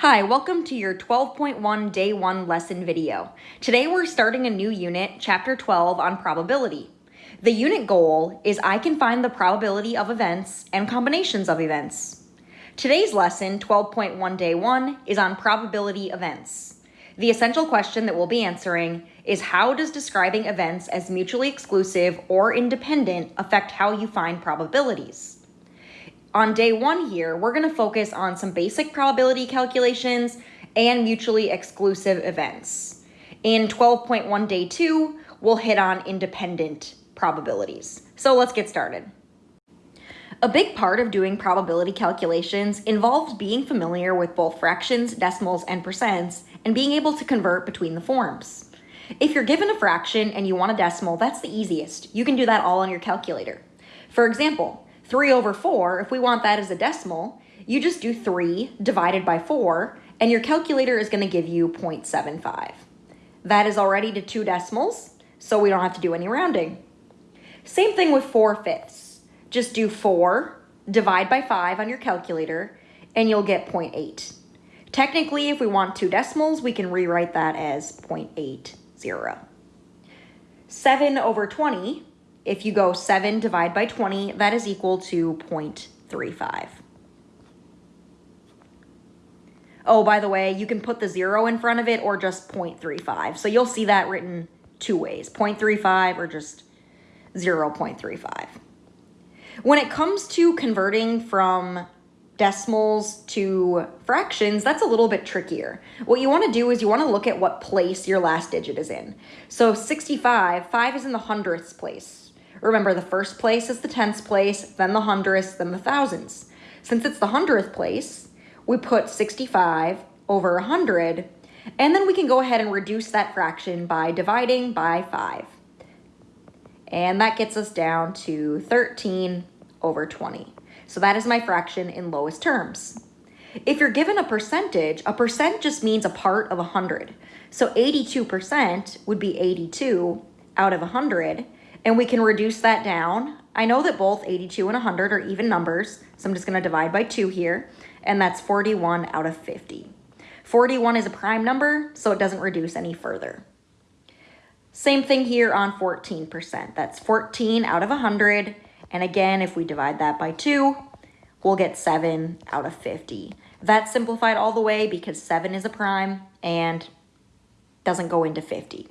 Hi, welcome to your 12.1 Day 1 lesson video. Today we're starting a new unit, Chapter 12, on probability. The unit goal is I can find the probability of events and combinations of events. Today's lesson, 12.1 Day 1, is on probability events. The essential question that we'll be answering is how does describing events as mutually exclusive or independent affect how you find probabilities? On day one here, we're gonna focus on some basic probability calculations and mutually exclusive events. In 12.1 day two, we'll hit on independent probabilities. So let's get started. A big part of doing probability calculations involves being familiar with both fractions, decimals, and percents, and being able to convert between the forms. If you're given a fraction and you want a decimal, that's the easiest. You can do that all on your calculator. For example, 3 over 4, if we want that as a decimal, you just do 3 divided by 4, and your calculator is going to give you 0.75. That is already to two decimals, so we don't have to do any rounding. Same thing with 4 fifths. Just do 4, divide by 5 on your calculator, and you'll get 0.8. Technically, if we want two decimals, we can rewrite that as 0.80. 7 over 20 if you go 7 divide by 20, that is equal to 0.35. Oh, by the way, you can put the 0 in front of it or just 0.35. So you'll see that written two ways, 0.35 or just 0.35. When it comes to converting from decimals to fractions, that's a little bit trickier. What you want to do is you want to look at what place your last digit is in. So 65, 5 is in the hundredths place. Remember, the first place is the tens place, then the hundredths, then the thousands. Since it's the hundredth place, we put 65 over 100, and then we can go ahead and reduce that fraction by dividing by 5. And that gets us down to 13 over 20. So that is my fraction in lowest terms. If you're given a percentage, a percent just means a part of 100. So 82% would be 82 out of 100, and we can reduce that down. I know that both 82 and 100 are even numbers, so I'm just going to divide by 2 here, and that's 41 out of 50. 41 is a prime number, so it doesn't reduce any further. Same thing here on 14%. That's 14 out of 100, and again, if we divide that by 2, we'll get 7 out of 50. That's simplified all the way because 7 is a prime and doesn't go into 50.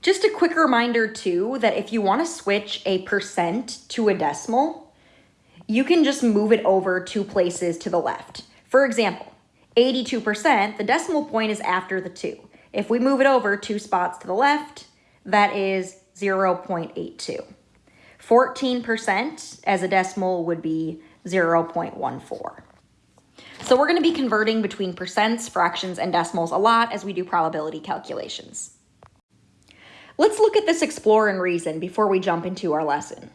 Just a quick reminder too, that if you wanna switch a percent to a decimal, you can just move it over two places to the left. For example, 82%, the decimal point is after the two. If we move it over two spots to the left, that is 0.82. 14% as a decimal would be 0.14. So we're gonna be converting between percents, fractions, and decimals a lot as we do probability calculations. Let's look at this explore and reason before we jump into our lesson.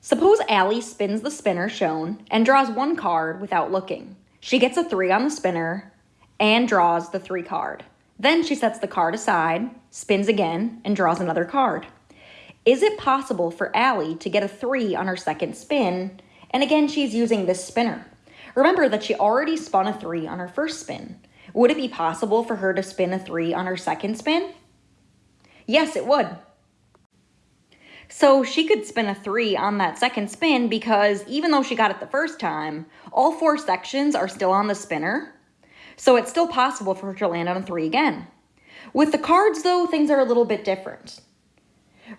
Suppose Allie spins the spinner shown and draws one card without looking. She gets a three on the spinner and draws the three card. Then she sets the card aside, spins again, and draws another card. Is it possible for Allie to get a three on her second spin? And again, she's using this spinner. Remember that she already spun a three on her first spin. Would it be possible for her to spin a three on her second spin? Yes, it would. So she could spin a three on that second spin because even though she got it the first time, all four sections are still on the spinner. So it's still possible for her to land on a three again. With the cards though, things are a little bit different.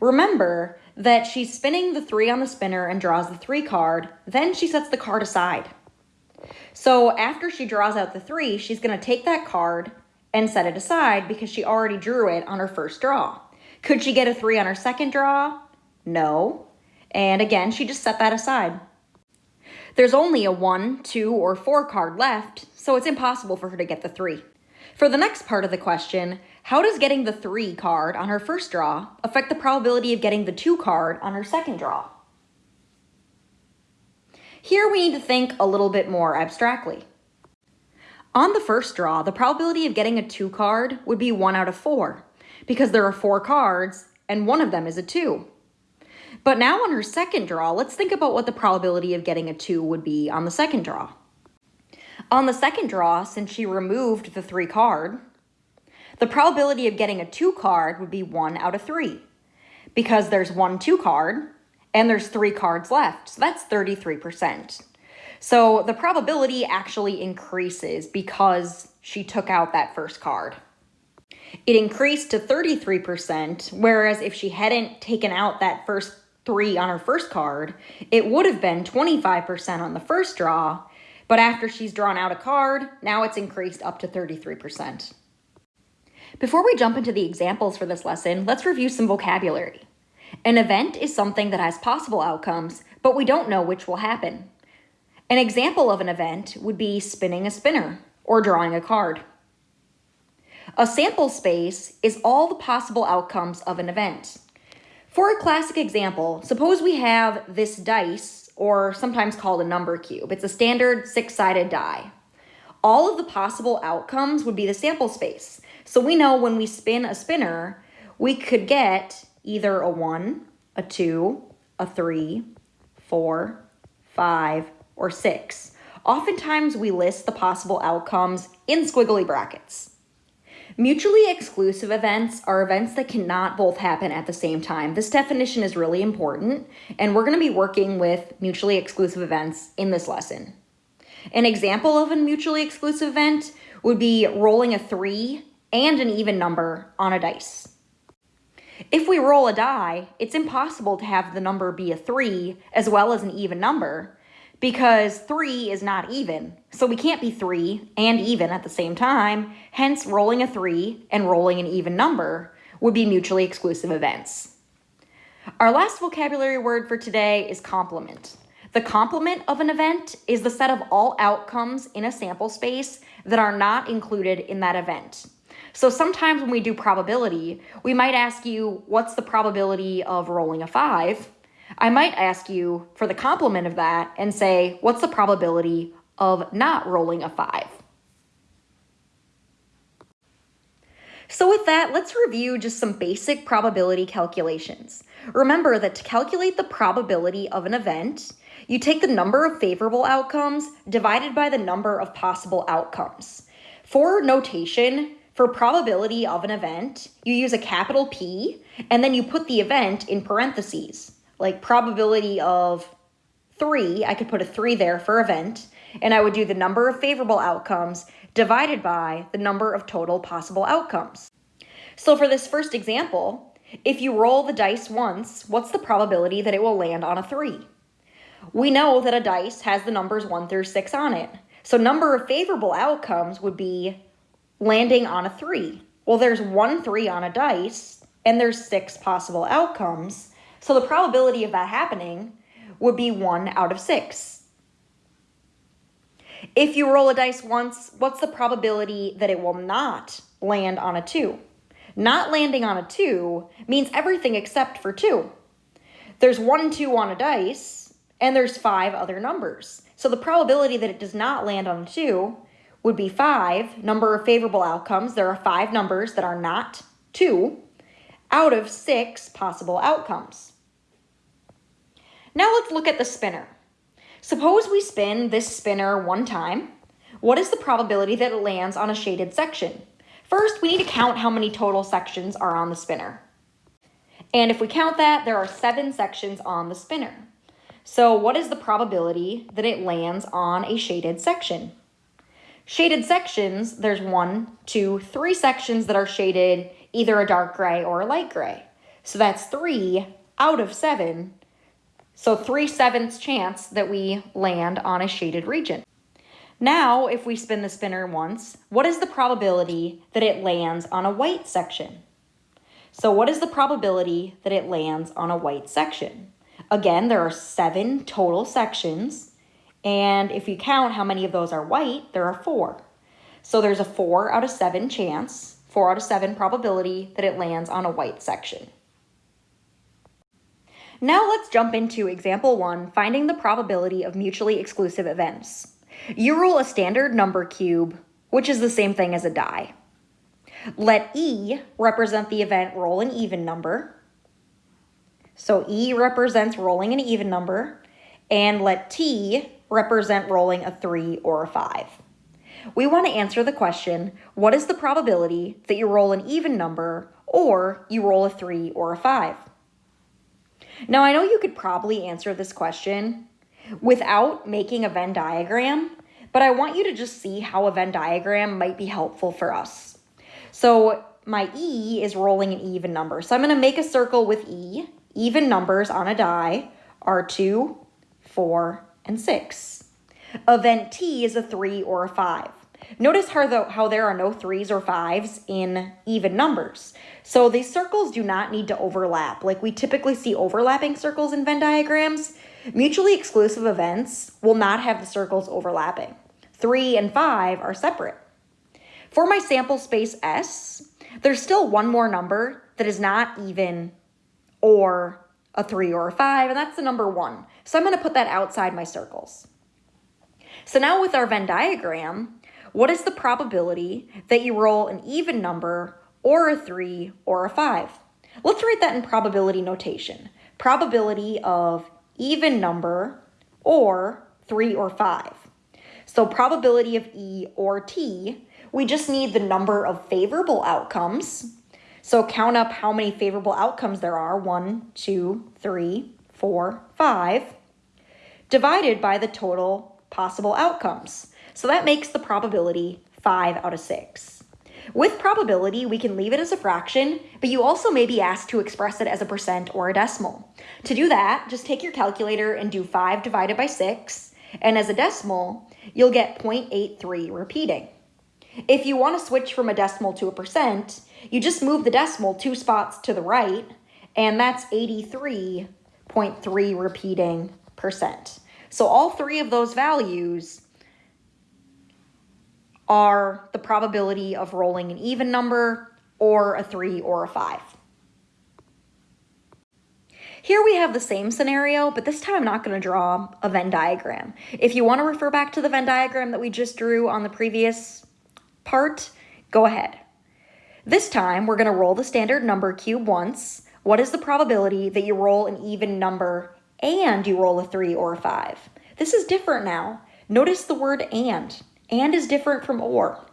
Remember that she's spinning the three on the spinner and draws the three card, then she sets the card aside. So after she draws out the three, she's gonna take that card and set it aside because she already drew it on her first draw. Could she get a three on her second draw? No. And again, she just set that aside. There's only a one, two, or four card left, so it's impossible for her to get the three. For the next part of the question, how does getting the three card on her first draw affect the probability of getting the two card on her second draw? Here we need to think a little bit more abstractly. On the first draw, the probability of getting a two card would be one out of four because there are four cards and one of them is a two. But now on her second draw, let's think about what the probability of getting a two would be on the second draw. On the second draw, since she removed the 3 card, the probability of getting a 2 card would be 1 out of 3 because there's one 2 card and there's 3 cards left. So that's 33%. So the probability actually increases because she took out that first card. It increased to 33%, whereas if she hadn't taken out that first three on her first card, it would have been 25% on the first draw, but after she's drawn out a card, now it's increased up to 33%. Before we jump into the examples for this lesson, let's review some vocabulary. An event is something that has possible outcomes, but we don't know which will happen. An example of an event would be spinning a spinner or drawing a card. A sample space is all the possible outcomes of an event. For a classic example, suppose we have this dice, or sometimes called a number cube. It's a standard six-sided die. All of the possible outcomes would be the sample space. So we know when we spin a spinner, we could get either a 1, a 2, a 3, 4, 5, or 6. Oftentimes we list the possible outcomes in squiggly brackets. Mutually exclusive events are events that cannot both happen at the same time. This definition is really important, and we're going to be working with mutually exclusive events in this lesson. An example of a mutually exclusive event would be rolling a 3 and an even number on a dice. If we roll a die, it's impossible to have the number be a 3 as well as an even number, because 3 is not even. So we can't be 3 and even at the same time. Hence, rolling a 3 and rolling an even number would be mutually exclusive events. Our last vocabulary word for today is complement. The complement of an event is the set of all outcomes in a sample space that are not included in that event. So sometimes when we do probability, we might ask you, what's the probability of rolling a 5? I might ask you for the complement of that and say, what's the probability of not rolling a 5? So with that, let's review just some basic probability calculations. Remember that to calculate the probability of an event, you take the number of favorable outcomes divided by the number of possible outcomes. For notation, for probability of an event, you use a capital P, and then you put the event in parentheses like probability of three, I could put a three there for event, and I would do the number of favorable outcomes divided by the number of total possible outcomes. So for this first example, if you roll the dice once, what's the probability that it will land on a three? We know that a dice has the numbers one through six on it. So number of favorable outcomes would be landing on a three. Well, there's one three on a dice, and there's six possible outcomes. So the probability of that happening would be one out of six. If you roll a dice once, what's the probability that it will not land on a two? Not landing on a two means everything except for two. There's one two on a dice, and there's five other numbers. So the probability that it does not land on a two would be five, number of favorable outcomes. There are five numbers that are not two out of six possible outcomes. Now let's look at the spinner. Suppose we spin this spinner one time. What is the probability that it lands on a shaded section? First, we need to count how many total sections are on the spinner. And if we count that, there are seven sections on the spinner. So what is the probability that it lands on a shaded section? Shaded sections, there's one, two, three sections that are shaded either a dark gray or a light gray. So that's three out of seven. So three sevenths chance that we land on a shaded region. Now, if we spin the spinner once, what is the probability that it lands on a white section? So what is the probability that it lands on a white section? Again, there are seven total sections. And if you count how many of those are white, there are four. So there's a four out of seven chance four out of seven probability that it lands on a white section. Now let's jump into example one, finding the probability of mutually exclusive events. You roll a standard number cube, which is the same thing as a die. Let E represent the event roll an even number. So E represents rolling an even number, and let T represent rolling a three or a five. We want to answer the question, what is the probability that you roll an even number or you roll a 3 or a 5? Now, I know you could probably answer this question without making a Venn diagram, but I want you to just see how a Venn diagram might be helpful for us. So my E is rolling an even number. So I'm going to make a circle with E. Even numbers on a die are 2, 4, and 6. Event T is a 3 or a 5. Notice how, the, how there are no 3s or 5s in even numbers. So these circles do not need to overlap. Like we typically see overlapping circles in Venn diagrams. Mutually exclusive events will not have the circles overlapping. 3 and 5 are separate. For my sample space S, there's still one more number that is not even or a 3 or a 5, and that's the number 1. So I'm going to put that outside my circles. So now with our Venn diagram, what is the probability that you roll an even number or a 3 or a 5? Let's write that in probability notation. Probability of even number or 3 or 5. So probability of E or T, we just need the number of favorable outcomes. So count up how many favorable outcomes there are, one, two, three, four, five, divided by the total possible outcomes. So that makes the probability 5 out of 6. With probability, we can leave it as a fraction, but you also may be asked to express it as a percent or a decimal. To do that, just take your calculator and do 5 divided by 6, and as a decimal, you'll get 0.83 repeating. If you want to switch from a decimal to a percent, you just move the decimal two spots to the right, and that's 83.3 repeating percent. So all three of those values are the probability of rolling an even number or a 3 or a 5. Here we have the same scenario, but this time I'm not going to draw a Venn diagram. If you want to refer back to the Venn diagram that we just drew on the previous part, go ahead. This time we're going to roll the standard number cube once. What is the probability that you roll an even number and you roll a 3 or a 5? This is different now. Notice the word and. And is different from or.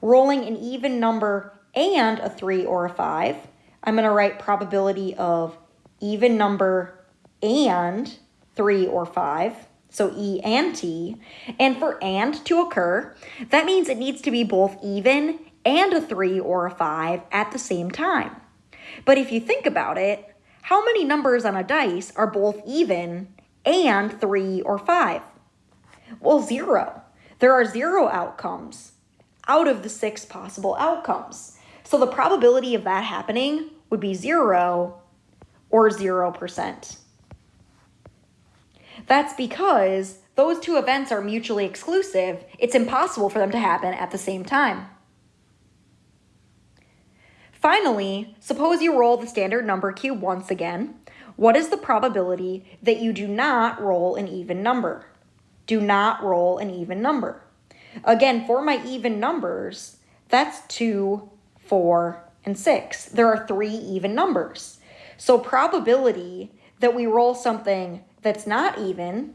Rolling an even number and a 3 or a 5, I'm going to write probability of even number and 3 or 5, so E and T. And for and to occur, that means it needs to be both even and a 3 or a 5 at the same time. But if you think about it, how many numbers on a dice are both even and 3 or 5? Well, zero. There are zero outcomes out of the six possible outcomes. So the probability of that happening would be zero or 0%. That's because those two events are mutually exclusive. It's impossible for them to happen at the same time. Finally, suppose you roll the standard number cube once again. What is the probability that you do not roll an even number? Do not roll an even number. Again, for my even numbers, that's 2, 4, and 6. There are three even numbers. So probability that we roll something that's not even,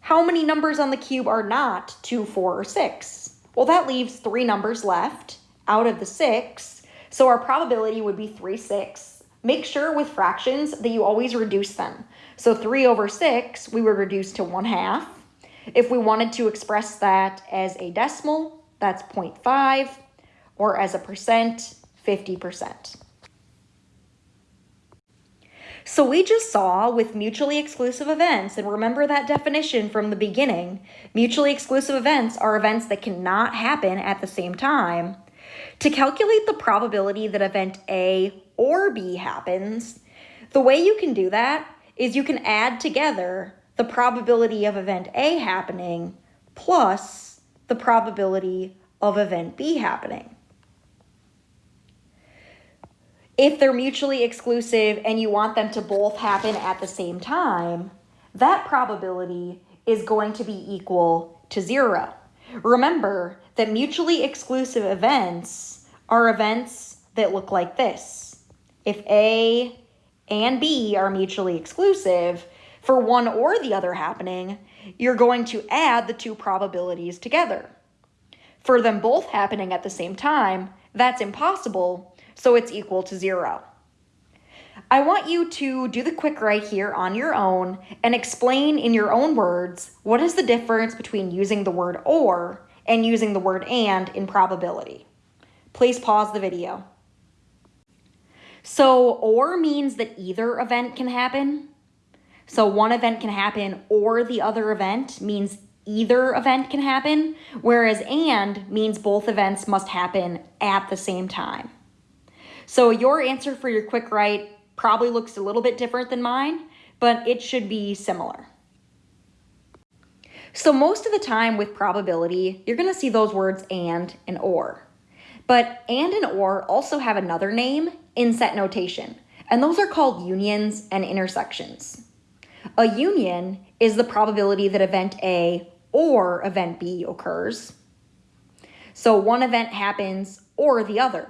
how many numbers on the cube are not 2, 4, or 6? Well, that leaves three numbers left out of the 6. So our probability would be 3 6. Make sure with fractions that you always reduce them. So 3 over 6, we would reduce to 1 half. If we wanted to express that as a decimal, that's 0.5, or as a percent, 50%. So we just saw with mutually exclusive events, and remember that definition from the beginning, mutually exclusive events are events that cannot happen at the same time. To calculate the probability that event A or B happens, the way you can do that is you can add together the probability of event A happening plus the probability of event B happening. If they're mutually exclusive and you want them to both happen at the same time, that probability is going to be equal to zero. Remember that mutually exclusive events are events that look like this. If A and B are mutually exclusive, for one or the other happening, you're going to add the two probabilities together. For them both happening at the same time, that's impossible, so it's equal to zero. I want you to do the quick write here on your own and explain in your own words what is the difference between using the word or and using the word and in probability. Please pause the video. So or means that either event can happen. So one event can happen or the other event means either event can happen, whereas and means both events must happen at the same time. So your answer for your quick write Probably looks a little bit different than mine, but it should be similar. So most of the time with probability, you're to see those words and and or. But and and or also have another name in set notation, and those are called unions and intersections. A union is the probability that event A or event B occurs. So one event happens or the other.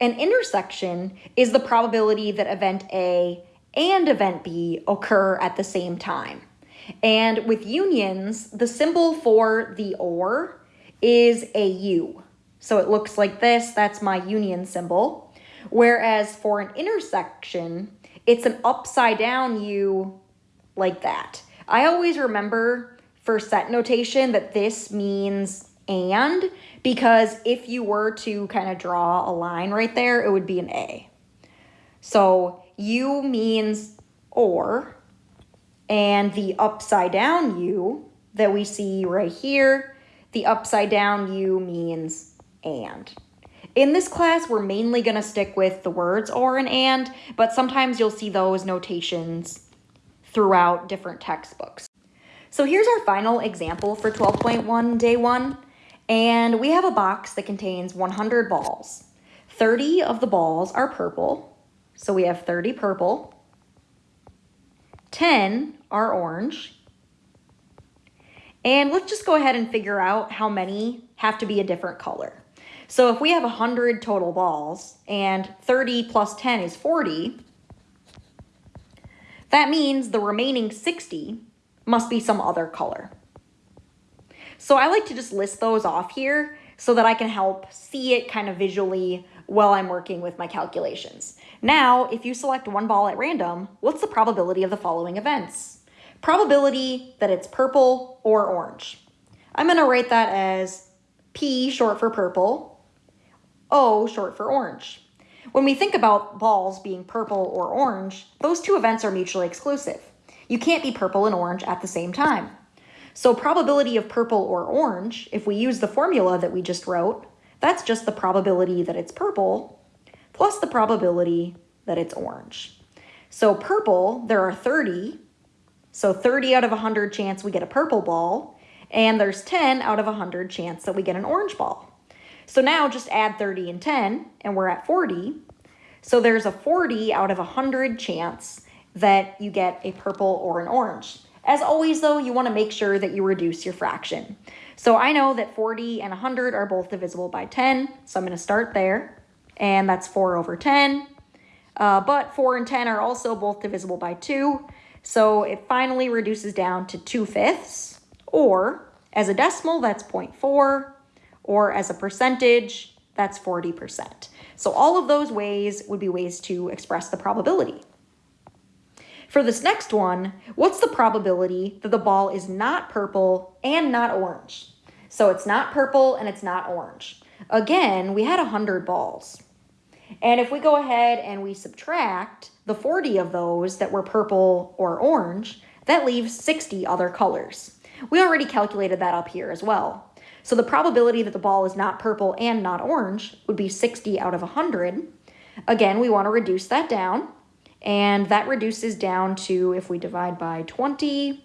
An intersection is the probability that event A and event B occur at the same time. And with unions, the symbol for the OR is a U. So it looks like this, that's my union symbol. Whereas for an intersection, it's an upside down U like that. I always remember for set notation that this means and because if you were to kind of draw a line right there, it would be an A. So U means or, and the upside down U that we see right here, the upside down U means and. In this class, we're mainly going to stick with the words or and and, but sometimes you'll see those notations throughout different textbooks. So here's our final example for 12.1 day one. And we have a box that contains 100 balls. 30 of the balls are purple, so we have 30 purple. 10 are orange. And let's just go ahead and figure out how many have to be a different color. So if we have 100 total balls and 30 plus 10 is 40, that means the remaining 60 must be some other color. So I like to just list those off here so that I can help see it kind of visually while I'm working with my calculations. Now, if you select one ball at random, what's the probability of the following events? Probability that it's purple or orange. I'm going to write that as P short for purple, O short for orange. When we think about balls being purple or orange, those two events are mutually exclusive. You can't be purple and orange at the same time. So probability of purple or orange, if we use the formula that we just wrote, that's just the probability that it's purple plus the probability that it's orange. So purple, there are 30. So 30 out of 100 chance we get a purple ball, and there's 10 out of 100 chance that we get an orange ball. So now just add 30 and 10, and we're at 40. So there's a 40 out of 100 chance that you get a purple or an orange. As always, though, you want to make sure that you reduce your fraction. So I know that 40 and 100 are both divisible by 10, so I'm going to start there. And that's 4 over 10. Uh, but 4 and 10 are also both divisible by 2, so it finally reduces down to 2 fifths. Or, as a decimal, that's 0.4. Or as a percentage, that's 40%. So all of those ways would be ways to express the probability. For this next one, what's the probability that the ball is not purple and not orange? So it's not purple and it's not orange. Again, we had 100 balls. And if we go ahead and we subtract the 40 of those that were purple or orange, that leaves 60 other colors. We already calculated that up here as well. So the probability that the ball is not purple and not orange would be 60 out of 100. Again, we want to reduce that down. And that reduces down to, if we divide by 20,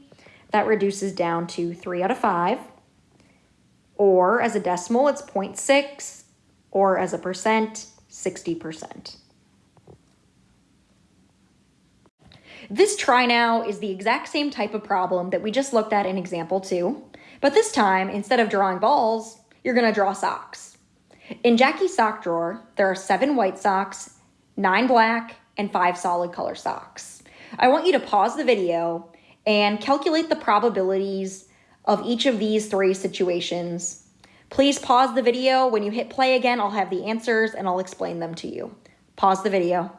that reduces down to 3 out of 5. Or as a decimal, it's 0.6. Or as a percent, 60%. This try now is the exact same type of problem that we just looked at in example 2. But this time, instead of drawing balls, you're to draw socks. In Jackie's sock drawer, there are seven white socks, nine black, and five solid color socks. I want you to pause the video and calculate the probabilities of each of these three situations Please pause the video. When you hit play again, I'll have the answers and I'll explain them to you. Pause the video.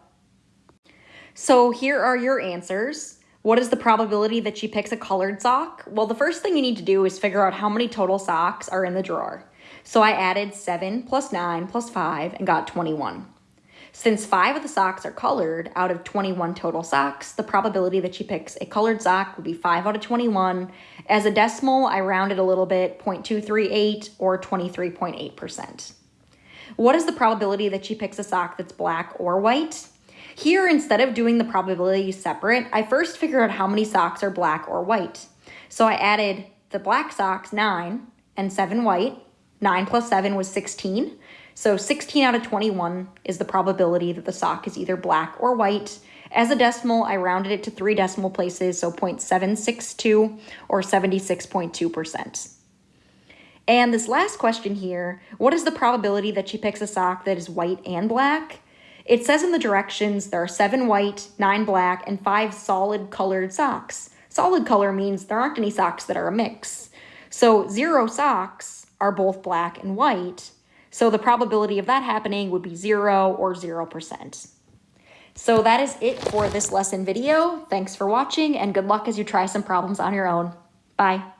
So here are your answers. What is the probability that she picks a colored sock? Well, the first thing you need to do is figure out how many total socks are in the drawer. So I added 7 plus 9 plus 5 and got 21. Since five of the socks are colored out of 21 total socks, the probability that she picks a colored sock would be 5 out of 21. As a decimal, I rounded a little bit, 0.238 or 23.8%. What is the probability that she picks a sock that's black or white? Here, instead of doing the probability separate, I first figure out how many socks are black or white. So I added the black socks, 9, and 7 white. 9 plus 7 was 16. So 16 out of 21 is the probability that the sock is either black or white. As a decimal, I rounded it to three decimal places, so 0.762 or 76.2%. And this last question here, what is the probability that she picks a sock that is white and black? It says in the directions there are seven white, nine black, and five solid colored socks. Solid color means there aren't any socks that are a mix. So zero socks are both black and white, so the probability of that happening would be 0 or 0%. So that is it for this lesson video. Thanks for watching and good luck as you try some problems on your own. Bye.